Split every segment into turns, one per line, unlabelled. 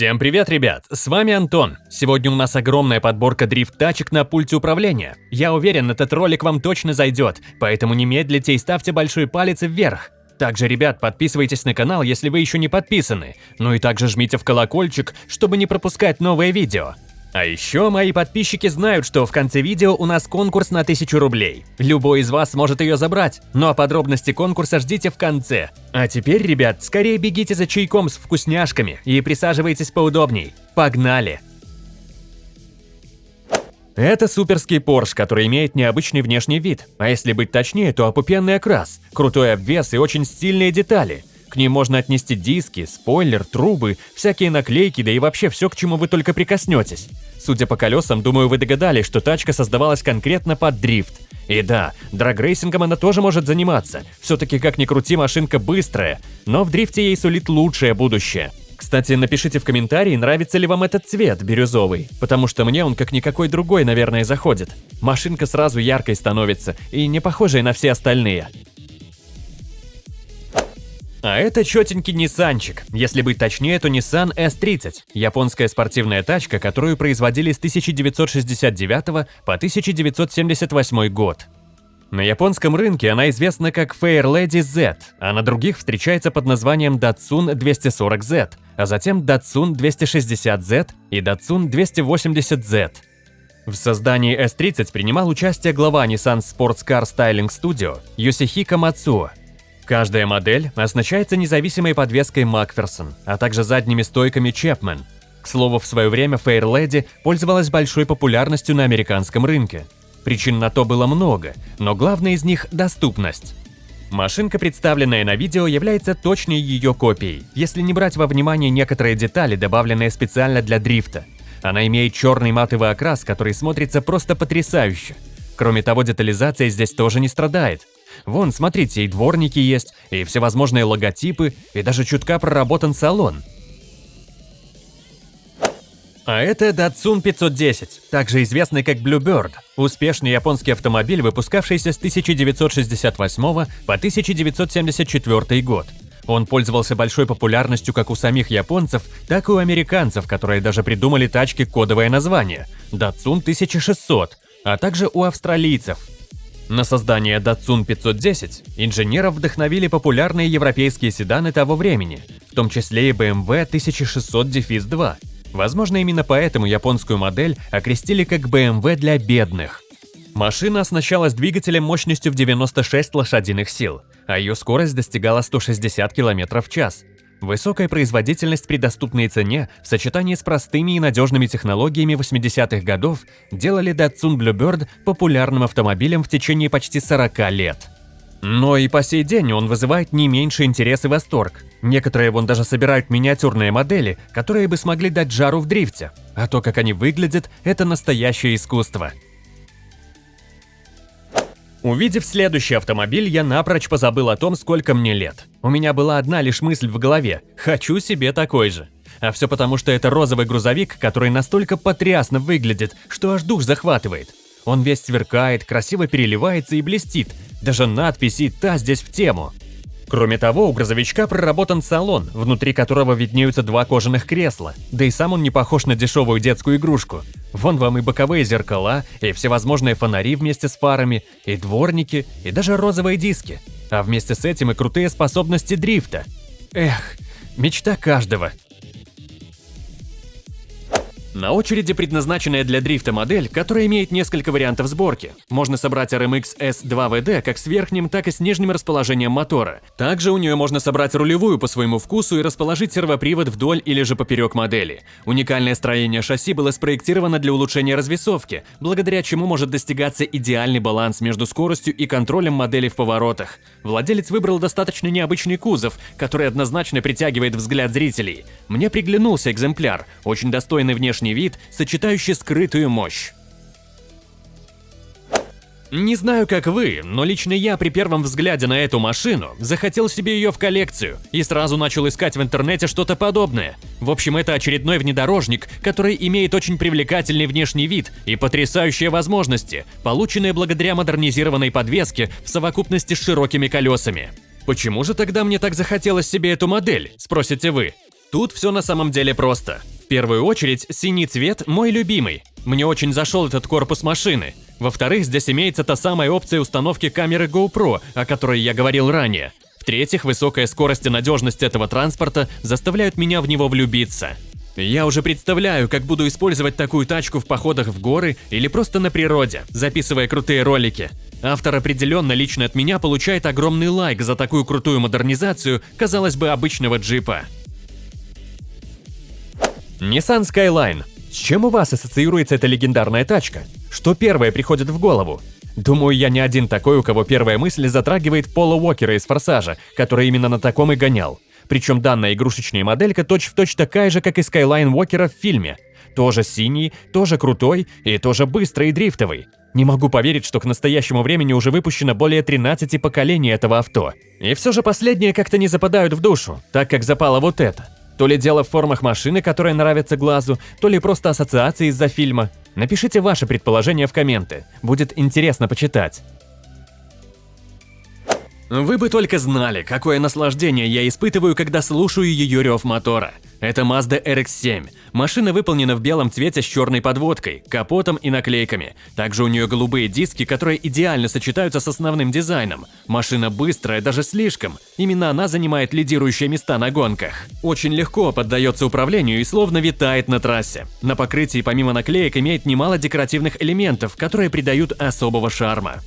Всем привет, ребят! С вами Антон. Сегодня у нас огромная подборка дрифт-тачек на пульте управления. Я уверен, этот ролик вам точно зайдет, поэтому не медлите и ставьте большой палец вверх. Также, ребят, подписывайтесь на канал, если вы еще не подписаны. Ну и также жмите в колокольчик, чтобы не пропускать новые видео. А еще мои подписчики знают, что в конце видео у нас конкурс на 1000 рублей. Любой из вас может ее забрать, ну а подробности конкурса ждите в конце. А теперь, ребят, скорее бегите за чайком с вкусняшками и присаживайтесь поудобней. Погнали! Это суперский Porsche, который имеет необычный внешний вид, а если быть точнее, то опупенный окрас, крутой обвес и очень стильные детали – к ним можно отнести диски, спойлер, трубы, всякие наклейки, да и вообще все, к чему вы только прикоснетесь. Судя по колесам, думаю, вы догадались, что тачка создавалась конкретно под дрифт. И да, драгрейсингом она тоже может заниматься. Все-таки как ни крути, машинка быстрая, но в дрифте ей сулит лучшее будущее. Кстати, напишите в комментарии, нравится ли вам этот цвет, бирюзовый, потому что мне он как никакой другой, наверное, заходит. Машинка сразу яркой становится и не похожей на все остальные. А это четенький Ниссанчик, если быть точнее, то Nissan S30, японская спортивная тачка, которую производили с 1969 по 1978 год. На японском рынке она известна как Fairlady Z, а на других встречается под названием Datsun 240Z, а затем Datsun 260Z и Datsun 280Z. В создании S30 принимал участие глава Nissan Sports Car Styling Studio Йосихико Мацуо, Каждая модель оснащается независимой подвеской Макферсон, а также задними стойками Чепмен. К слову, в свое время Fairlady пользовалась большой популярностью на американском рынке. Причин на то было много, но главное из них – доступность. Машинка, представленная на видео, является точной ее копией, если не брать во внимание некоторые детали, добавленные специально для дрифта. Она имеет черный матовый окрас, который смотрится просто потрясающе. Кроме того, детализация здесь тоже не страдает. Вон, смотрите, и дворники есть, и всевозможные логотипы, и даже чутка проработан салон. А это Datsun 510, также известный как Bluebird, успешный японский автомобиль, выпускавшийся с 1968 по 1974 год. Он пользовался большой популярностью как у самих японцев, так и у американцев, которые даже придумали тачки кодовое название – Datsun 1600, а также у австралийцев – на создание Datsun 510 инженеров вдохновили популярные европейские седаны того времени, в том числе и BMW 1600-2. Возможно, именно поэтому японскую модель окрестили как BMW для бедных. Машина оснащалась двигателем мощностью в 96 лошадиных сил, а ее скорость достигала 160 км в час, Высокая производительность при доступной цене в сочетании с простыми и надежными технологиями 80-х годов делали Datsun Bluebird популярным автомобилем в течение почти 40 лет. Но и по сей день он вызывает не меньше интерес и восторг. Некоторые вон даже собирают миниатюрные модели, которые бы смогли дать жару в дрифте. А то, как они выглядят, это настоящее искусство. Увидев следующий автомобиль, я напрочь позабыл о том, сколько мне лет. У меня была одна лишь мысль в голове – хочу себе такой же. А все потому, что это розовый грузовик, который настолько потрясно выглядит, что аж дух захватывает. Он весь сверкает, красиво переливается и блестит. Даже надписи «Та» здесь в тему. Кроме того, у грузовичка проработан салон, внутри которого виднеются два кожаных кресла, да и сам он не похож на дешевую детскую игрушку. Вон вам и боковые зеркала, и всевозможные фонари вместе с фарами, и дворники, и даже розовые диски. А вместе с этим и крутые способности дрифта. Эх, мечта каждого. На очереди предназначенная для дрифта модель, которая имеет несколько вариантов сборки. Можно собрать RMX S2VD как с верхним, так и с нижним расположением мотора. Также у нее можно собрать рулевую по своему вкусу и расположить сервопривод вдоль или же поперек модели. Уникальное строение шасси было спроектировано для улучшения развесовки, благодаря чему может достигаться идеальный баланс между скоростью и контролем модели в поворотах. Владелец выбрал достаточно необычный кузов, который однозначно притягивает взгляд зрителей. Мне приглянулся экземпляр, очень достойный внешний внешний вид, сочетающий скрытую мощь. Не знаю, как вы, но лично я при первом взгляде на эту машину захотел себе ее в коллекцию и сразу начал искать в интернете что-то подобное. В общем, это очередной внедорожник, который имеет очень привлекательный внешний вид и потрясающие возможности, полученные благодаря модернизированной подвеске в совокупности с широкими колесами. Почему же тогда мне так захотелось себе эту модель, спросите вы? Тут все на самом деле просто. Первую очередь, синий цвет мой любимый. Мне очень зашел этот корпус машины. Во-вторых, здесь имеется та самая опция установки камеры GoPro, о которой я говорил ранее. В-третьих, высокая скорость и надежность этого транспорта заставляют меня в него влюбиться. Я уже представляю, как буду использовать такую тачку в походах в горы или просто на природе, записывая крутые ролики. Автор определенно лично от меня получает огромный лайк за такую крутую модернизацию, казалось бы, обычного джипа. Nissan Skyline. С чем у вас ассоциируется эта легендарная тачка? Что первое приходит в голову? Думаю, я не один такой, у кого первая мысль затрагивает Пола Уокера из «Форсажа», который именно на таком и гонял. Причем данная игрушечная моделька точь-в-точь точь такая же, как и Skyline Уокера в фильме. Тоже синий, тоже крутой и тоже быстрый и дрифтовый. Не могу поверить, что к настоящему времени уже выпущено более 13 поколений этого авто. И все же последние как-то не западают в душу, так как запало вот это. То ли дело в формах машины, которая нравится глазу, то ли просто ассоциации из-за фильма. Напишите ваши предположения в комменты, будет интересно почитать. Вы бы только знали, какое наслаждение я испытываю, когда слушаю ее рев мотора. Это Mazda RX-7. Машина выполнена в белом цвете с черной подводкой, капотом и наклейками. Также у нее голубые диски, которые идеально сочетаются с основным дизайном. Машина быстрая, даже слишком. Именно она занимает лидирующие места на гонках. Очень легко поддается управлению и словно витает на трассе. На покрытии помимо наклеек имеет немало декоративных элементов, которые придают особого шарма.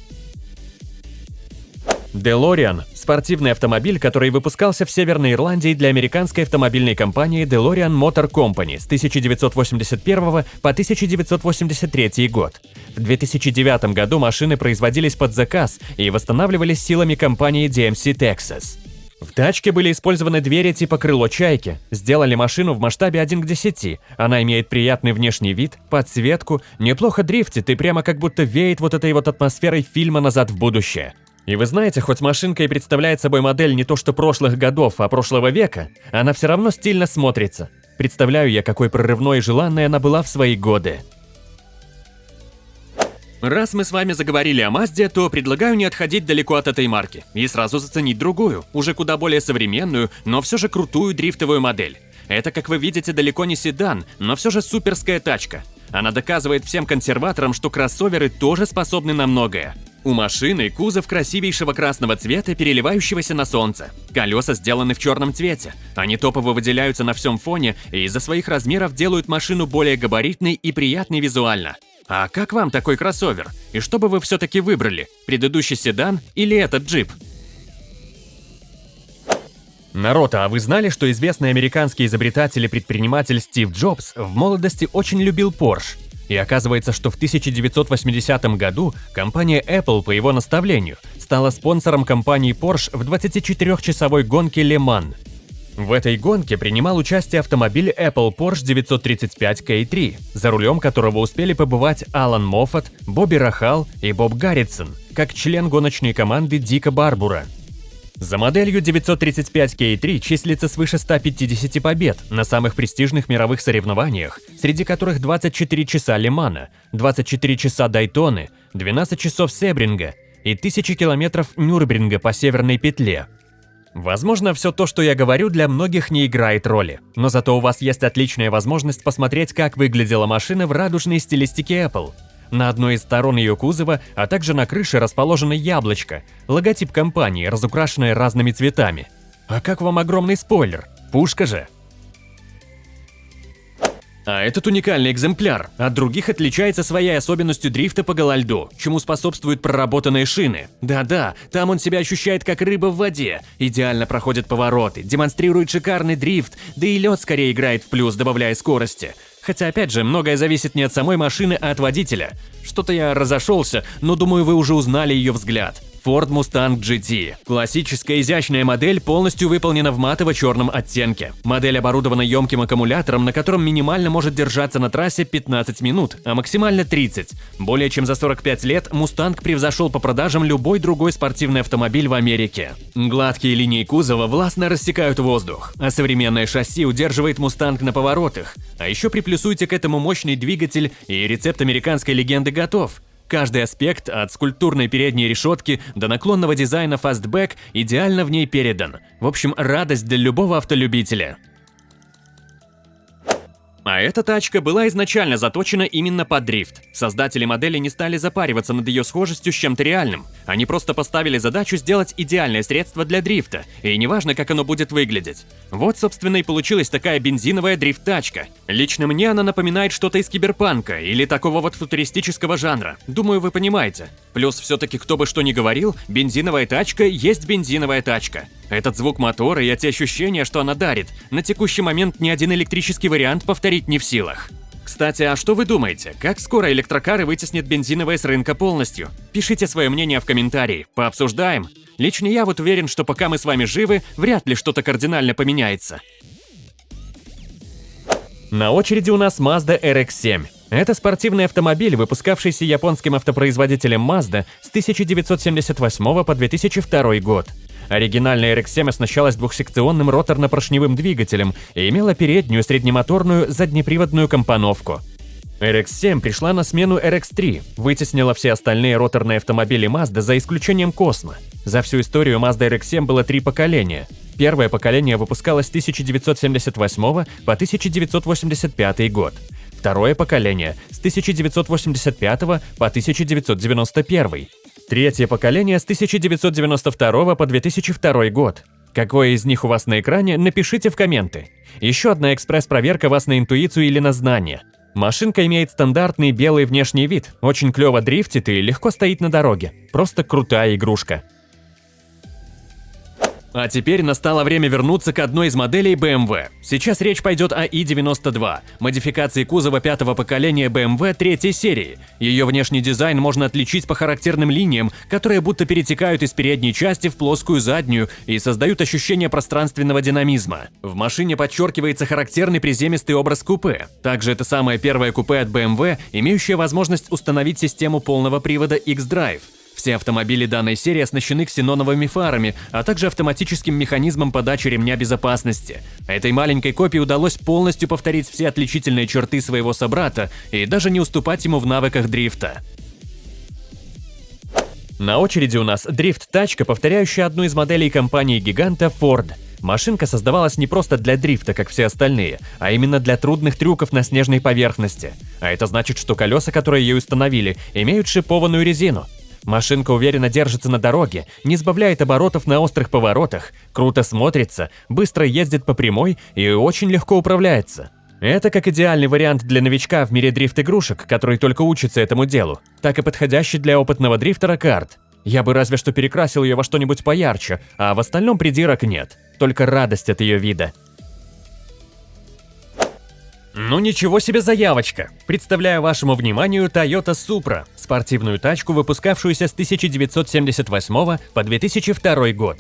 DeLorean – спортивный автомобиль, который выпускался в Северной Ирландии для американской автомобильной компании DeLorean Motor Company с 1981 по 1983 год. В 2009 году машины производились под заказ и восстанавливались силами компании DMC Texas. В тачке были использованы двери типа крыло чайки. Сделали машину в масштабе 1 к 10. Она имеет приятный внешний вид, подсветку, неплохо дрифтит и прямо как будто веет вот этой вот атмосферой фильма «Назад в будущее». И вы знаете, хоть машинка и представляет собой модель не то что прошлых годов, а прошлого века, она все равно стильно смотрится. Представляю я, какой прорывной и желанной она была в свои годы. Раз мы с вами заговорили о Мазде, то предлагаю не отходить далеко от этой марки и сразу заценить другую, уже куда более современную, но все же крутую дрифтовую модель. Это, как вы видите, далеко не седан, но все же суперская тачка. Она доказывает всем консерваторам, что кроссоверы тоже способны на многое. У машины кузов красивейшего красного цвета, переливающегося на солнце. Колеса сделаны в черном цвете. Они топово выделяются на всем фоне и из-за своих размеров делают машину более габаритной и приятной визуально. А как вам такой кроссовер? И что бы вы все-таки выбрали? Предыдущий седан или этот джип? Народ, а вы знали, что известный американский изобретатель и предприниматель Стив Джобс в молодости очень любил Porsche? И оказывается, что в 1980 году компания Apple по его наставлению стала спонсором компании Porsche в 24-часовой гонке Le Mans. В этой гонке принимал участие автомобиль Apple Porsche 935 K3, за рулем которого успели побывать Алан Моффат, Бобби Рахал и Боб Гарритсон, как член гоночной команды Дика Барбура. За моделью 935K3 числится свыше 150 побед на самых престижных мировых соревнованиях, среди которых 24 часа Лимана, 24 часа Дайтоны, 12 часов Себринга и 1000 километров Нюрнберга по Северной петле. Возможно, все то, что я говорю, для многих не играет роли, но зато у вас есть отличная возможность посмотреть, как выглядела машина в радужной стилистике Apple – на одной из сторон ее кузова, а также на крыше расположено яблочко, логотип компании, разукрашенное разными цветами. А как вам огромный спойлер? Пушка же! А этот уникальный экземпляр от других отличается своей особенностью дрифта по голольду, чему способствуют проработанные шины. Да-да, там он себя ощущает как рыба в воде, идеально проходит повороты, демонстрирует шикарный дрифт, да и лед скорее играет в плюс, добавляя скорости. Хотя опять же, многое зависит не от самой машины, а от водителя. Что-то я разошелся, но думаю, вы уже узнали ее взгляд. Ford Mustang GT. Классическая изящная модель полностью выполнена в матово-черном оттенке. Модель оборудована емким аккумулятором, на котором минимально может держаться на трассе 15 минут, а максимально 30. Более чем за 45 лет Mustang превзошел по продажам любой другой спортивный автомобиль в Америке. Гладкие линии кузова властно рассекают воздух, а современное шасси удерживает Mustang на поворотах. А еще приплюсуйте к этому мощный двигатель и рецепт американской легенды готов – Каждый аспект, от скульптурной передней решетки до наклонного дизайна фастбэк, идеально в ней передан. В общем, радость для любого автолюбителя. А эта тачка была изначально заточена именно под дрифт. Создатели модели не стали запариваться над ее схожестью с чем-то реальным. Они просто поставили задачу сделать идеальное средство для дрифта, и неважно, как оно будет выглядеть. Вот, собственно, и получилась такая бензиновая дрифт-тачка. Лично мне она напоминает что-то из киберпанка или такого вот футуристического жанра. Думаю, вы понимаете. Плюс все-таки кто бы что ни говорил, бензиновая тачка есть бензиновая тачка. Этот звук мотора и эти ощущения, что она дарит, на текущий момент ни один электрический вариант повторить не в силах. Кстати, а что вы думаете, как скоро электрокары вытеснят бензиновые с рынка полностью? Пишите свое мнение в комментарии, пообсуждаем. Лично я вот уверен, что пока мы с вами живы, вряд ли что-то кардинально поменяется. На очереди у нас Mazda RX-7. Это спортивный автомобиль, выпускавшийся японским автопроизводителем Mazda с 1978 по 2002 год. Оригинальная RX-7 оснащалась двухсекционным роторно-поршневым двигателем и имела переднюю среднемоторную заднеприводную компоновку. RX-7 пришла на смену RX-3, вытеснила все остальные роторные автомобили Mazda за исключением Cosmo. За всю историю Mazda RX-7 было три поколения. Первое поколение выпускалось с 1978 по 1985 год. Второе поколение – с 1985 по 1991. Третье поколение с 1992 по 2002 год. Какое из них у вас на экране, напишите в комменты. Еще одна экспресс-проверка вас на интуицию или на знание. Машинка имеет стандартный белый внешний вид, очень клево дрифтит и легко стоит на дороге. Просто крутая игрушка. А теперь настало время вернуться к одной из моделей BMW. Сейчас речь пойдет о i92, модификации кузова пятого поколения BMW третьей серии. Ее внешний дизайн можно отличить по характерным линиям, которые будто перетекают из передней части в плоскую заднюю и создают ощущение пространственного динамизма. В машине подчеркивается характерный приземистый образ купе. Также это самое первое купе от BMW, имеющее возможность установить систему полного привода X-Drive. Все автомобили данной серии оснащены ксеноновыми фарами, а также автоматическим механизмом подачи ремня безопасности. Этой маленькой копии удалось полностью повторить все отличительные черты своего собрата и даже не уступать ему в навыках дрифта. На очереди у нас дрифт-тачка, повторяющая одну из моделей компании-гиганта Ford. Машинка создавалась не просто для дрифта, как все остальные, а именно для трудных трюков на снежной поверхности. А это значит, что колеса, которые ей установили, имеют шипованную резину. Машинка уверенно держится на дороге, не сбавляет оборотов на острых поворотах, круто смотрится, быстро ездит по прямой и очень легко управляется. Это как идеальный вариант для новичка в мире дрифт-игрушек, который только учится этому делу, так и подходящий для опытного дрифтера карт. Я бы разве что перекрасил ее во что-нибудь поярче, а в остальном придирок нет, только радость от ее вида. Ну ничего себе заявочка! Представляю вашему вниманию Toyota Supra, спортивную тачку, выпускавшуюся с 1978 по 2002 год.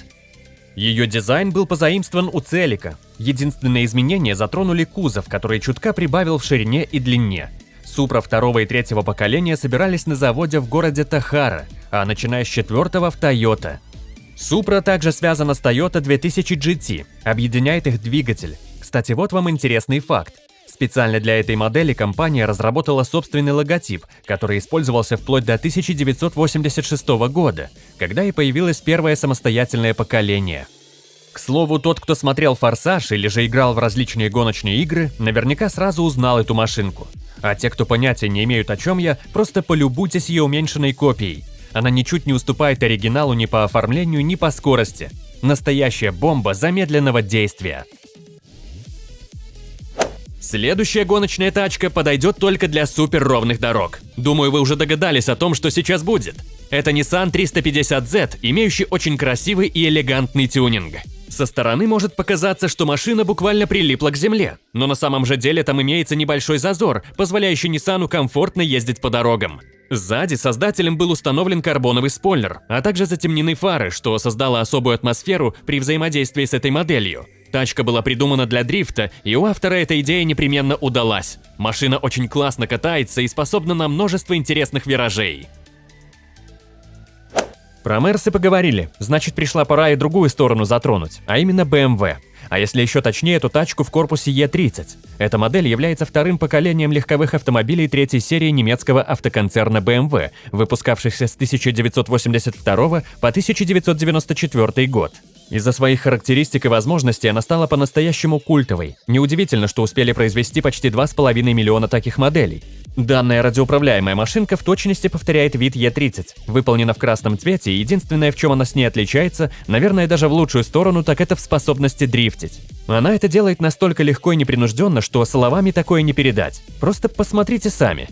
Ее дизайн был позаимствован у Целика. Единственные изменения затронули кузов, который чутка прибавил в ширине и длине. Supra второго и третьего поколения собирались на заводе в городе Тахара, а начиная с четвертого в Toyota. Supra также связана с Toyota 2000 GT, объединяет их двигатель. Кстати, вот вам интересный факт. Специально для этой модели компания разработала собственный логотип, который использовался вплоть до 1986 года, когда и появилось первое самостоятельное поколение. К слову, тот, кто смотрел «Форсаж» или же играл в различные гоночные игры, наверняка сразу узнал эту машинку. А те, кто понятия не имеют о чем я, просто полюбуйтесь ее уменьшенной копией. Она ничуть не уступает оригиналу ни по оформлению, ни по скорости. Настоящая бомба замедленного действия. Следующая гоночная тачка подойдет только для супер ровных дорог. Думаю, вы уже догадались о том, что сейчас будет. Это Nissan 350Z, имеющий очень красивый и элегантный тюнинг. Со стороны может показаться, что машина буквально прилипла к земле, но на самом же деле там имеется небольшой зазор, позволяющий Nissan комфортно ездить по дорогам. Сзади создателем был установлен карбоновый спойлер, а также затемнены фары, что создало особую атмосферу при взаимодействии с этой моделью. Тачка была придумана для дрифта, и у автора эта идея непременно удалась. Машина очень классно катается и способна на множество интересных виражей. Про Мерсы поговорили, значит пришла пора и другую сторону затронуть, а именно BMW. А если еще точнее, то тачку в корпусе E30. Эта модель является вторым поколением легковых автомобилей третьей серии немецкого автоконцерна BMW, выпускавшихся с 1982 по 1994 год. Из-за своих характеристик и возможностей она стала по-настоящему культовой. Неудивительно, что успели произвести почти 2,5 миллиона таких моделей. Данная радиоуправляемая машинка в точности повторяет вид Е30. Выполнена в красном цвете, и единственное, в чем она с ней отличается, наверное, даже в лучшую сторону, так это в способности дрифтить. Она это делает настолько легко и непринужденно, что словами такое не передать. Просто посмотрите сами.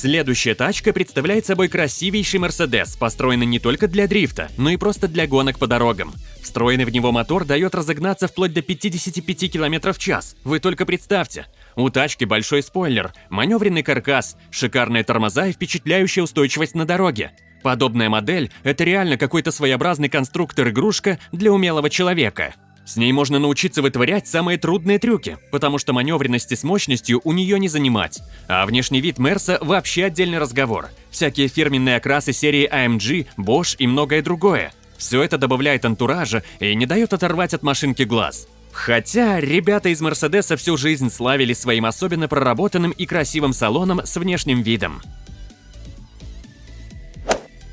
Следующая тачка представляет собой красивейший Мерседес, построенный не только для дрифта, но и просто для гонок по дорогам. Встроенный в него мотор дает разогнаться вплоть до 55 км в час. Вы только представьте. У тачки большой спойлер, маневренный каркас, шикарные тормоза и впечатляющая устойчивость на дороге. Подобная модель – это реально какой-то своеобразный конструктор-игрушка для умелого человека. С ней можно научиться вытворять самые трудные трюки, потому что маневренности с мощностью у нее не занимать. А внешний вид Мерса вообще отдельный разговор. Всякие фирменные окрасы серии AMG, Bosch и многое другое. Все это добавляет антуража и не дает оторвать от машинки глаз. Хотя ребята из Мерседеса всю жизнь славились своим особенно проработанным и красивым салоном с внешним видом.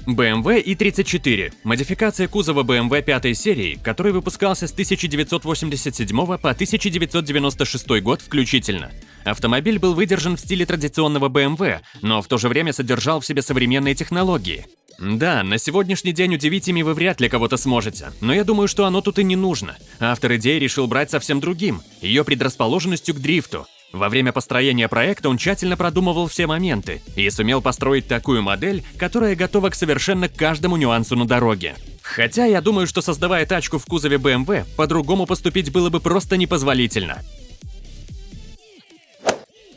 BMW i34 – модификация кузова BMW пятой серии, который выпускался с 1987 по 1996 год включительно. Автомобиль был выдержан в стиле традиционного BMW, но в то же время содержал в себе современные технологии. Да, на сегодняшний день удивить ими вы вряд ли кого-то сможете, но я думаю, что оно тут и не нужно. Автор идеи решил брать совсем другим – ее предрасположенностью к дрифту – во время построения проекта он тщательно продумывал все моменты и сумел построить такую модель, которая готова к совершенно каждому нюансу на дороге. Хотя я думаю, что создавая тачку в кузове BMW, по-другому поступить было бы просто непозволительно.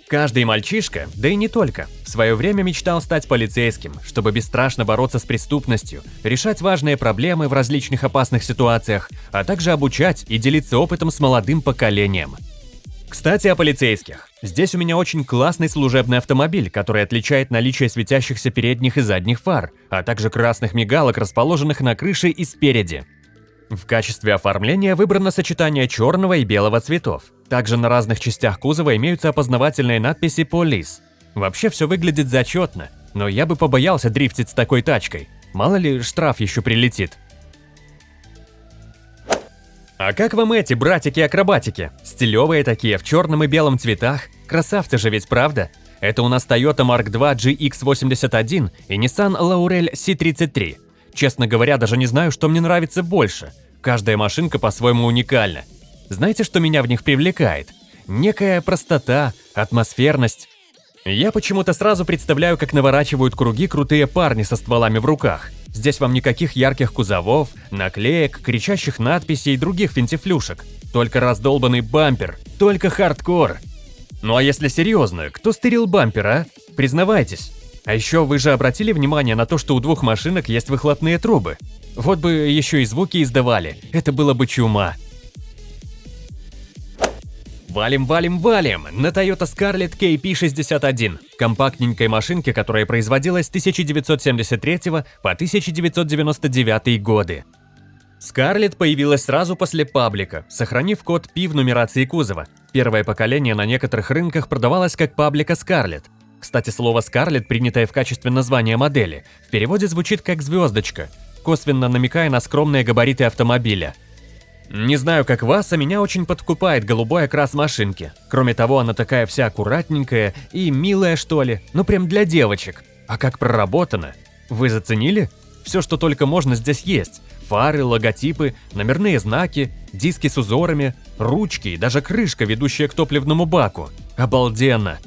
Каждый мальчишка, да и не только, в свое время мечтал стать полицейским, чтобы бесстрашно бороться с преступностью, решать важные проблемы в различных опасных ситуациях, а также обучать и делиться опытом с молодым поколением – кстати, о полицейских. Здесь у меня очень классный служебный автомобиль, который отличает наличие светящихся передних и задних фар, а также красных мигалок, расположенных на крыше и спереди. В качестве оформления выбрано сочетание черного и белого цветов. Также на разных частях кузова имеются опознавательные надписи «Полис». Вообще все выглядит зачетно, но я бы побоялся дрифтить с такой тачкой. Мало ли штраф еще прилетит. А как вам эти братики-акробатики? Стилевые такие, в черном и белом цветах. Красавцы же ведь, правда? Это у нас Toyota Mark II GX81 и Nissan Laurel C33. Честно говоря, даже не знаю, что мне нравится больше. Каждая машинка по-своему уникальна. Знаете, что меня в них привлекает? Некая простота, атмосферность. Я почему-то сразу представляю, как наворачивают круги крутые парни со стволами в руках – Здесь вам никаких ярких кузовов, наклеек, кричащих надписей и других финтифлюшек. Только раздолбанный бампер, только хардкор. Ну а если серьезно, кто стырил бампер, а? Признавайтесь. А еще вы же обратили внимание на то, что у двух машинок есть выхлопные трубы? Вот бы еще и звуки издавали, это было бы чума. Валим, валим, валим на Toyota Scarlett KP61, компактненькой машинке, которая производилась с 1973 по 1999 годы. Scarlett появилась сразу после паблика, сохранив код P в нумерации кузова. Первое поколение на некоторых рынках продавалось как паблика Scarlett. Кстати, слово Scarlett, принятое в качестве названия модели, в переводе звучит как «звездочка», косвенно намекая на скромные габариты автомобиля – не знаю, как вас, а меня очень подкупает голубой окрас машинки. Кроме того, она такая вся аккуратненькая и милая, что ли. Ну, прям для девочек. А как проработана. Вы заценили? Все, что только можно, здесь есть. Фары, логотипы, номерные знаки, диски с узорами, ручки и даже крышка, ведущая к топливному баку. Обалденно!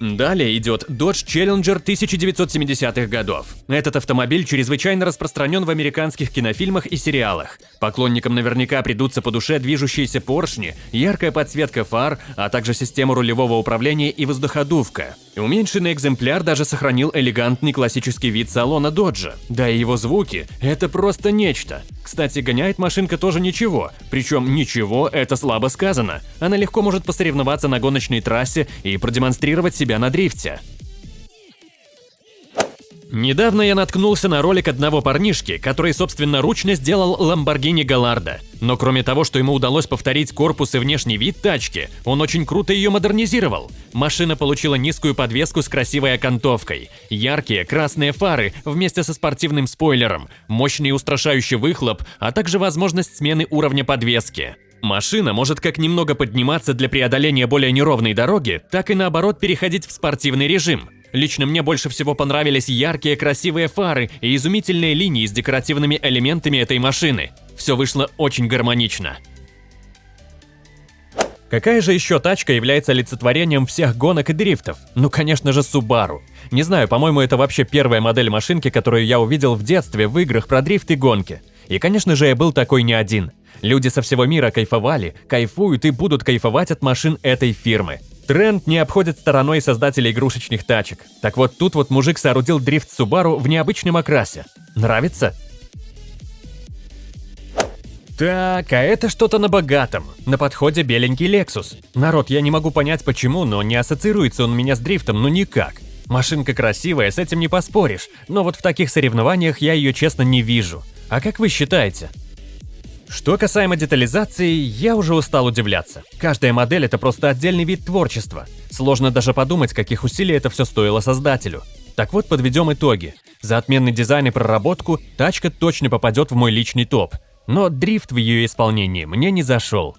Далее идет Dodge Challenger 1970-х годов. Этот автомобиль чрезвычайно распространен в американских кинофильмах и сериалах. Поклонникам наверняка придутся по душе движущиеся поршни, яркая подсветка фар, а также система рулевого управления и воздуходувка. Уменьшенный экземпляр даже сохранил элегантный классический вид салона Доджа. Да и его звуки – это просто нечто. Кстати, гоняет машинка тоже ничего, причем ничего – это слабо сказано. Она легко может посоревноваться на гоночной трассе и продемонстрировать себя на дрифте. Недавно я наткнулся на ролик одного парнишки, который собственноручно сделал Lamborghini Gallardo. Но кроме того, что ему удалось повторить корпус и внешний вид тачки, он очень круто ее модернизировал. Машина получила низкую подвеску с красивой окантовкой, яркие красные фары вместе со спортивным спойлером, мощный устрашающий выхлоп, а также возможность смены уровня подвески. Машина может как немного подниматься для преодоления более неровной дороги, так и наоборот переходить в спортивный режим. Лично мне больше всего понравились яркие красивые фары и изумительные линии с декоративными элементами этой машины. Все вышло очень гармонично. Какая же еще тачка является олицетворением всех гонок и дрифтов? Ну, конечно же, Subaru. Не знаю, по-моему, это вообще первая модель машинки, которую я увидел в детстве в играх про дрифт и гонки. И, конечно же, я был такой не один. Люди со всего мира кайфовали, кайфуют и будут кайфовать от машин этой фирмы. Тренд не обходит стороной создателей игрушечных тачек. Так вот, тут вот мужик соорудил дрифт Subaru в необычном окрасе. Нравится? Так, а это что-то на богатом. На подходе беленький Lexus. Народ, я не могу понять почему, но не ассоциируется он у меня с дрифтом, ну никак. Машинка красивая, с этим не поспоришь, но вот в таких соревнованиях я ее честно не вижу. А как вы считаете? Что касаемо детализации, я уже устал удивляться. Каждая модель – это просто отдельный вид творчества. Сложно даже подумать, каких усилий это все стоило создателю. Так вот, подведем итоги. За отменный дизайн и проработку тачка точно попадет в мой личный топ. Но дрифт в ее исполнении мне не зашел.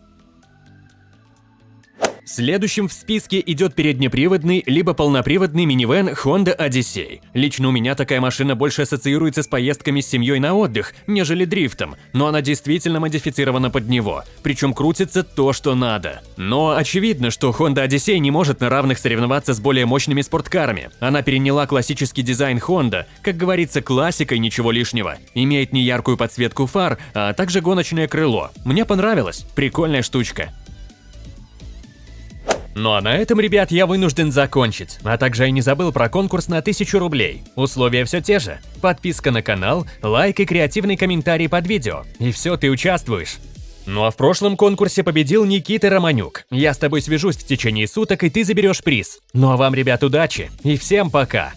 Следующим в списке идет переднеприводный либо полноприводный минивэн Honda Odyssey. Лично у меня такая машина больше ассоциируется с поездками с семьей на отдых, нежели дрифтом, но она действительно модифицирована под него, причем крутится то, что надо. Но очевидно, что Honda Odyssey не может на равных соревноваться с более мощными спорткарами. Она переняла классический дизайн Honda, как говорится, классикой ничего лишнего. Имеет неяркую подсветку фар, а также гоночное крыло. Мне понравилось, прикольная штучка. Ну а на этом, ребят, я вынужден закончить. А также я не забыл про конкурс на 1000 рублей. Условия все те же. Подписка на канал, лайк и креативный комментарий под видео. И все, ты участвуешь. Ну а в прошлом конкурсе победил Никита Романюк. Я с тобой свяжусь в течение суток, и ты заберешь приз. Ну а вам, ребят, удачи и всем пока!